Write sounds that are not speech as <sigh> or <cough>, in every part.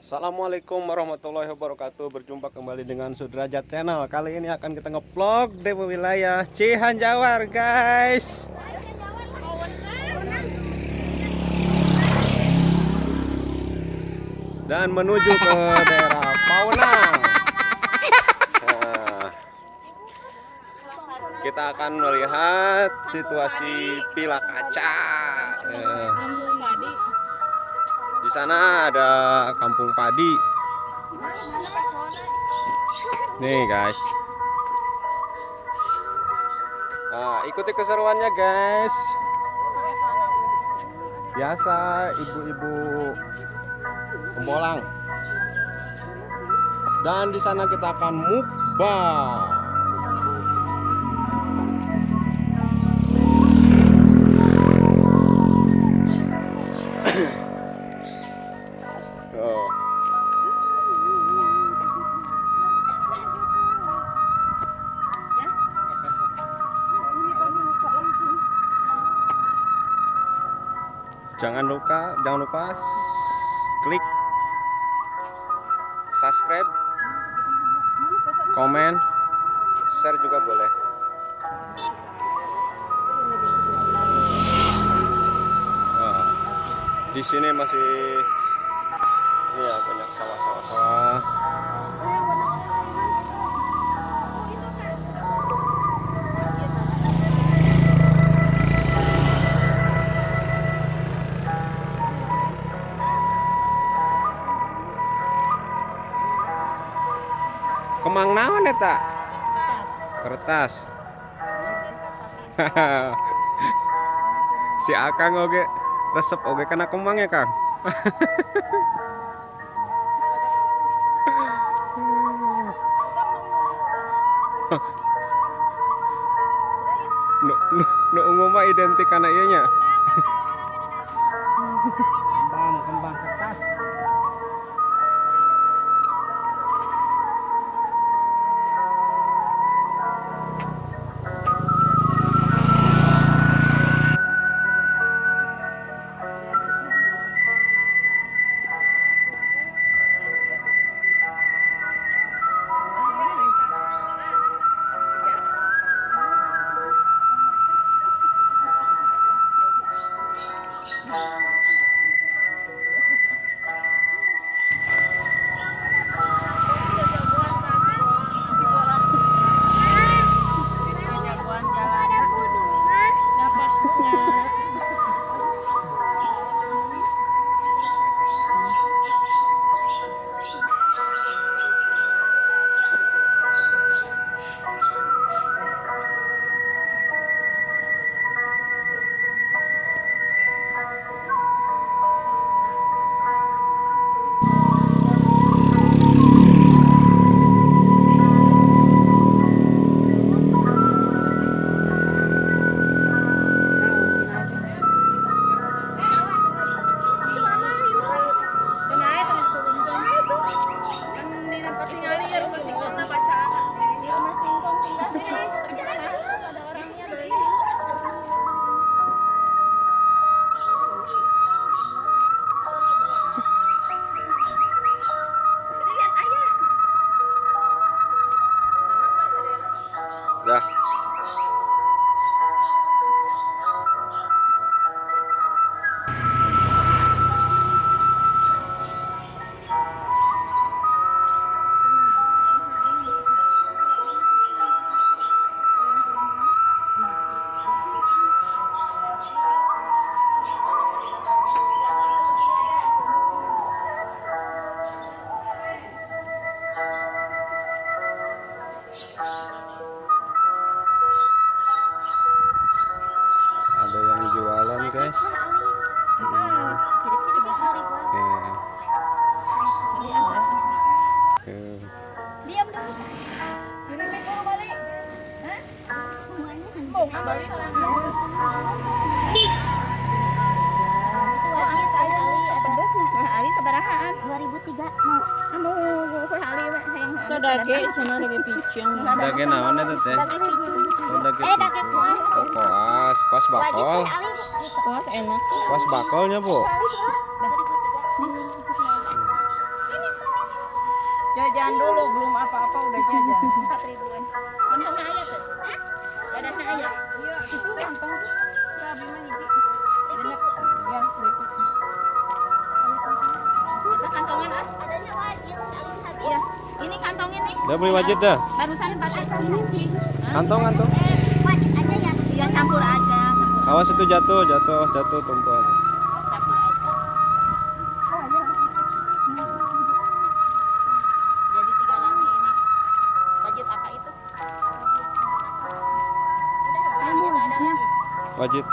Assalamualaikum warahmatullahi wabarakatuh. Berjumpa kembali dengan Sudrajat Channel. Kali ini akan kita ngevlog di wilayah Cihanjawar guys Dan menuju ke daerah Paunang <laughs> Nah, Kita akan melihat situasi pila kaca. Di sana ada kampung padi. Nih guys. Nah ikuti keseruannya guys. Biasa ibu-ibu pembolang Dan di sana kita akan mukbang. Jangan lupa, jangan lupa klik subscribe, komen, share juga boleh. Nah, di sini masih ya banyak sawah-sawah Kemang naon eta? Kertas. <laughs> si Akang oge resep oge kena kemang ya, Kang. <laughs> nu nu nu identik kana ieu nya. kembang kembang Dage naon eta teh? Dage. Oh, Eh. Oh, koas, koas Wajib bakol. Kuas enak. Koas bakolnya, Bu. Jajan dulu, belum apa-apa udah jajan. Empat ribuan. Kantongnya aya tuh. Iya. Itu kantong beli hiji. Ya, keripik. Kantongan ah. Adanya wajib habis. Ini kantongin nih. Udah beli wajib dah. Barusan empat ribu. Kantong kantong. Eh, wajib aja ya. Iya campur aja. Campur. Awas itu jatuh, jatuh, jatuh tumpuan. Campur aja. Jadi tiga lagi ini. Wajib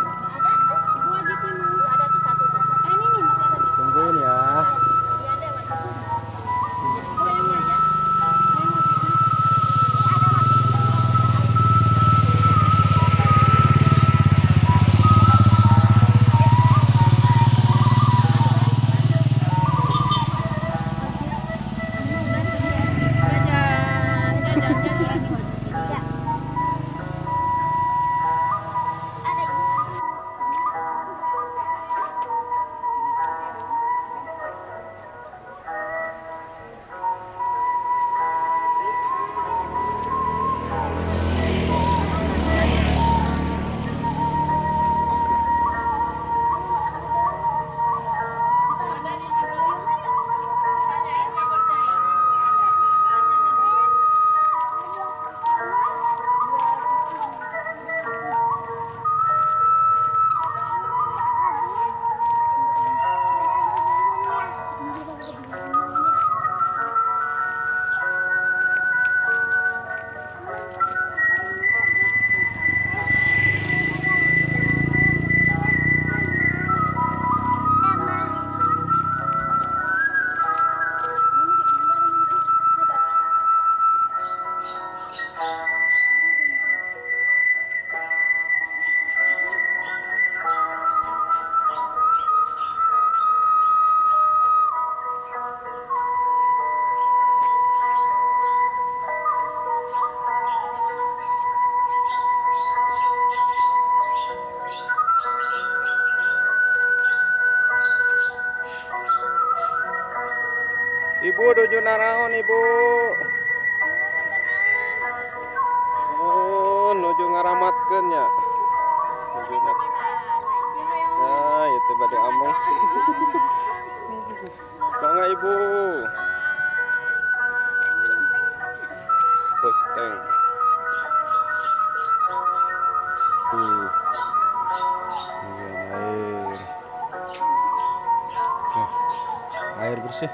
Ibu nuju naraon, Ibu? Oh, nuju ngaramatkeun nya. Nuju na. Nah, itu bade among. Bangga Ibu. Puteng. Hmm. Ini air. Air bersih.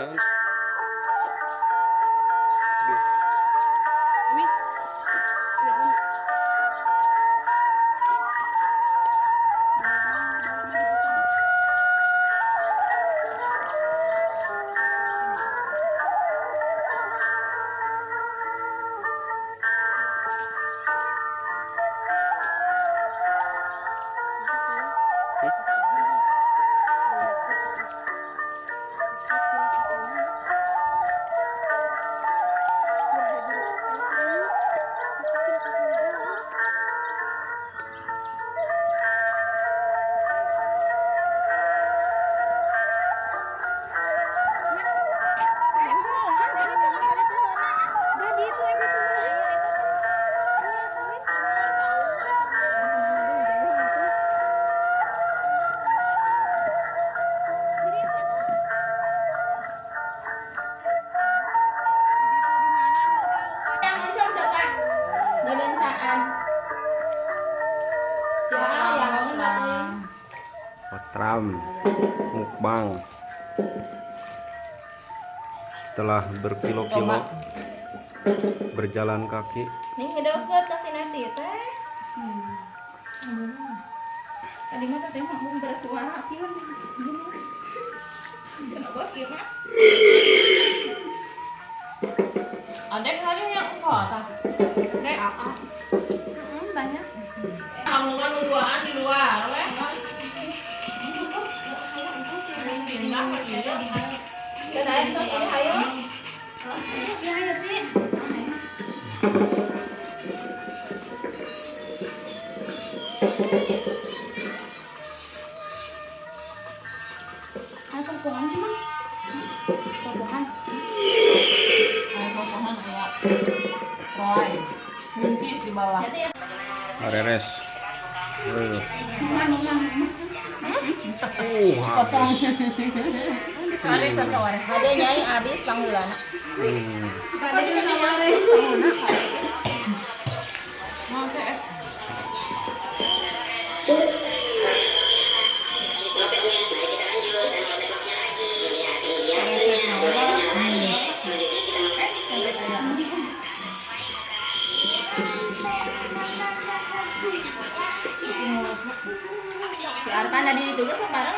Jangan. Setelah berkilo-kilo berjalan kaki Nih ngedeket kasih nanti teh. Tadi mah teh mau bersuara sih. Kenapa gimana? Ada kali yang enggak tak? Dek, Mm-mm, banyak. kamu kan duaan di luar, weh. Pindah ya. Kirain tuh ini ayo. Areres uh. Kosong. Ada nyai abis panggilan.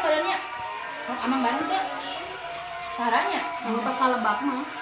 Badannya. Oh, bareng tuh. Caranya. Kalau pas mah.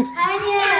Hai,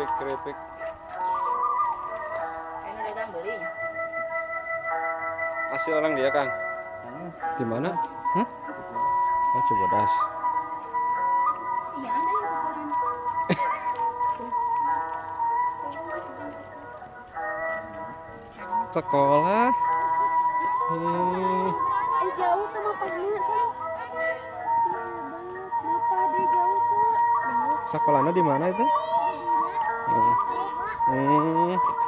keripik keripik Ini udah kan beli. masih orang dia kang di mana hmm? oh Iya ada yang ukuran. sekolah hmm. Eh jauh tuh sekolahnya di mana itu. Hmm.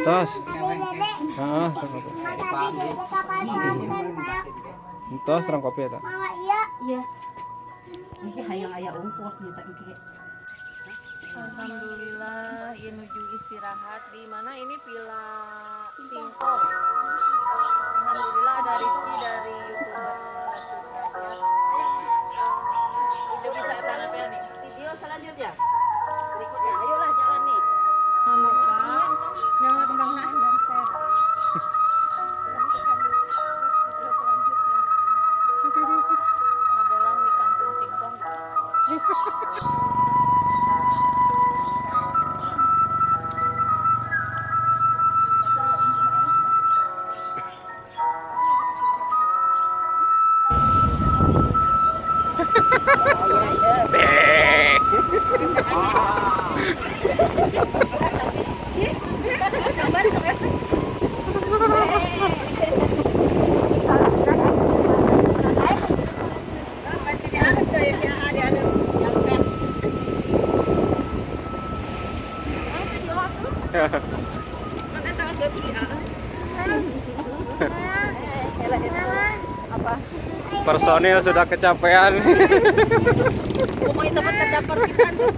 Atas ah serang kopi eta Iya. Hayang tak iki. Alhamdulillah, ya menuju istirahat di mana ini Villa Singkong. Alhamdulillah ada Rizky dari youtuber Itu bisa tanah apa nih? Video selanjutnya. Yang Nangangangaan dan saya. ngabolang di kampung singkong. Hahaha. Personil sudah kecapean. Kumain tempat terdampar pisan tuh.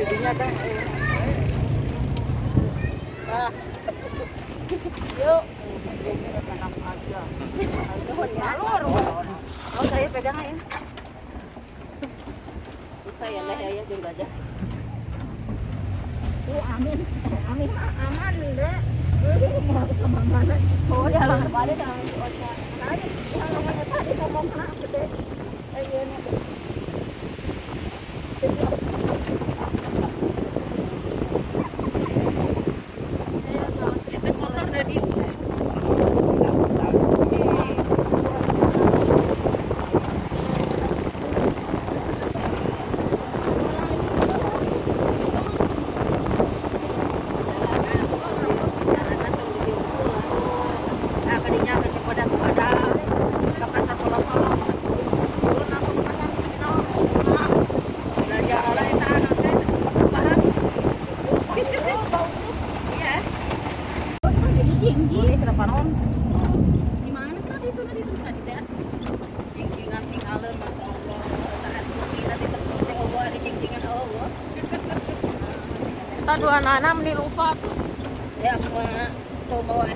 Oh saya pegang ya. Bisa ya lah ya jeung gajah. Oh, dia lang balik lang. Itu motor dari Nah, kadinya ke Cipodas pada ke pasar kolong-kolong. Turun langsung ke pasar Cino. Nah, belanja oleh eta nanti paham. Iya. Jadi jingji. Ini kenapa non? Di mana tadi itu tadi itu tadi teh? Cingcingan tinggalin Masya Allah. Saat ini nanti terpenting Allah ada cingcingan Allah. Kita dua anak meni lupa tuh. Ya, mah tuh